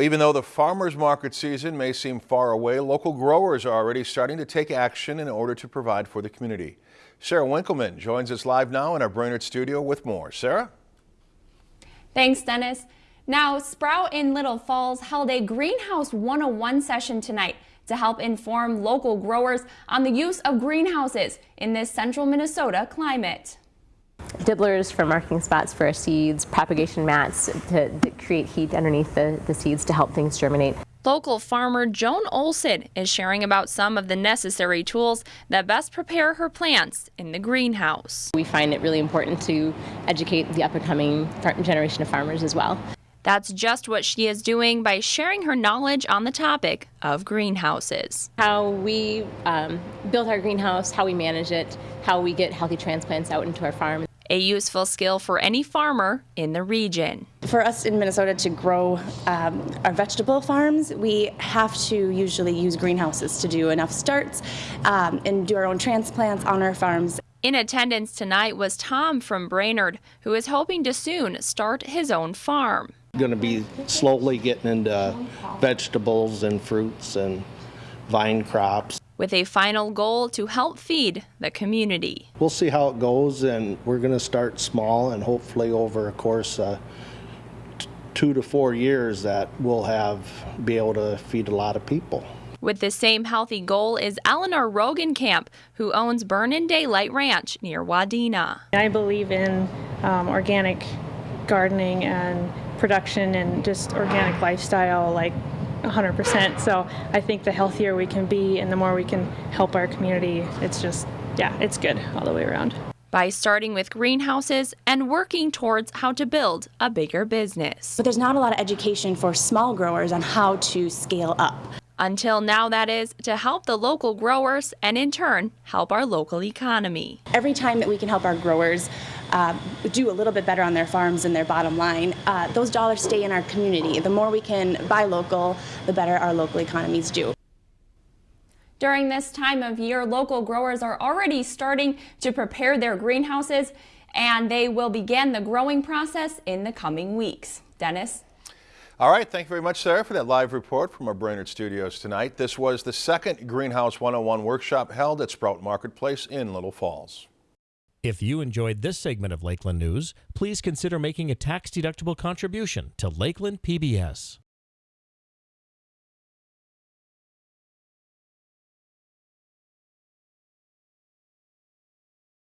Even though the farmers market season may seem far away, local growers are already starting to take action in order to provide for the community. Sarah Winkleman joins us live now in our Brainerd studio with more. Sarah? Thanks, Dennis. Now, Sprout in Little Falls held a Greenhouse 101 session tonight to help inform local growers on the use of greenhouses in this central Minnesota climate. Dibblers for marking spots for our seeds, propagation mats to, to create heat underneath the, the seeds to help things germinate. Local farmer Joan Olson is sharing about some of the necessary tools that best prepare her plants in the greenhouse. We find it really important to educate the up and coming generation of farmers as well. That's just what she is doing by sharing her knowledge on the topic of greenhouses. How we um, build our greenhouse, how we manage it, how we get healthy transplants out into our farm. A useful skill for any farmer in the region. For us in Minnesota to grow um, our vegetable farms, we have to usually use greenhouses to do enough starts um, and do our own transplants on our farms. In attendance tonight was Tom from Brainerd, who is hoping to soon start his own farm. Going to be slowly getting into vegetables and fruits and vine crops. With a final goal to help feed the community. We'll see how it goes, and we're going to start small, and hopefully, over a course of two to four years, that we'll have be able to feed a lot of people. With the same healthy goal is Eleanor Rogenkamp, who owns Burn in Daylight Ranch near Wadena. I believe in um, organic gardening and production and just organic lifestyle like 100%. So I think the healthier we can be and the more we can help our community, it's just, yeah, it's good all the way around. By starting with greenhouses and working towards how to build a bigger business. But there's not a lot of education for small growers on how to scale up. Until now, that is, to help the local growers and in turn help our local economy. Every time that we can help our growers uh, do a little bit better on their farms and their bottom line, uh, those dollars stay in our community. The more we can buy local, the better our local economies do. During this time of year, local growers are already starting to prepare their greenhouses and they will begin the growing process in the coming weeks. Dennis? All right, thank you very much, Sarah, for that live report from our Brainerd studios tonight. This was the second Greenhouse 101 workshop held at Sprout Marketplace in Little Falls. If you enjoyed this segment of Lakeland News, please consider making a tax-deductible contribution to Lakeland PBS.